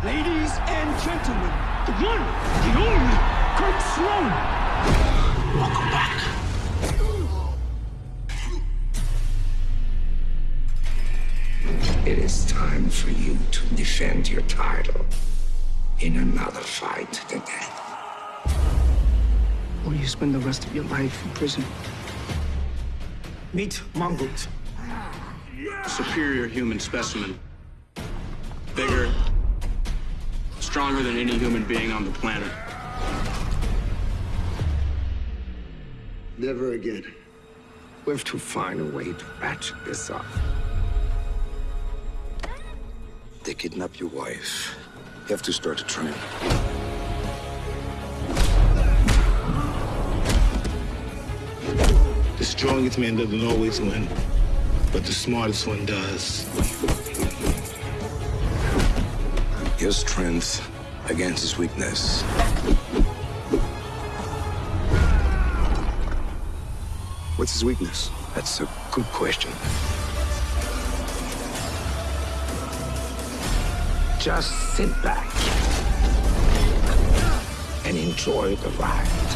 Ladies and gentlemen, the one, the only, Kurt Sloane. Welcome back. It is time for you to defend your title in another fight to the death. Or you spend the rest of your life in prison. Meet Mongkut. Superior human specimen. Stronger than any human being on the planet. Never again. We have to find a way to ratchet this up. They kidnap your wife. You have to start a train. The strongest man doesn't always win, but the smartest one does. Your strength against his weakness. What's his weakness? That's a good question. Just sit back and enjoy the ride.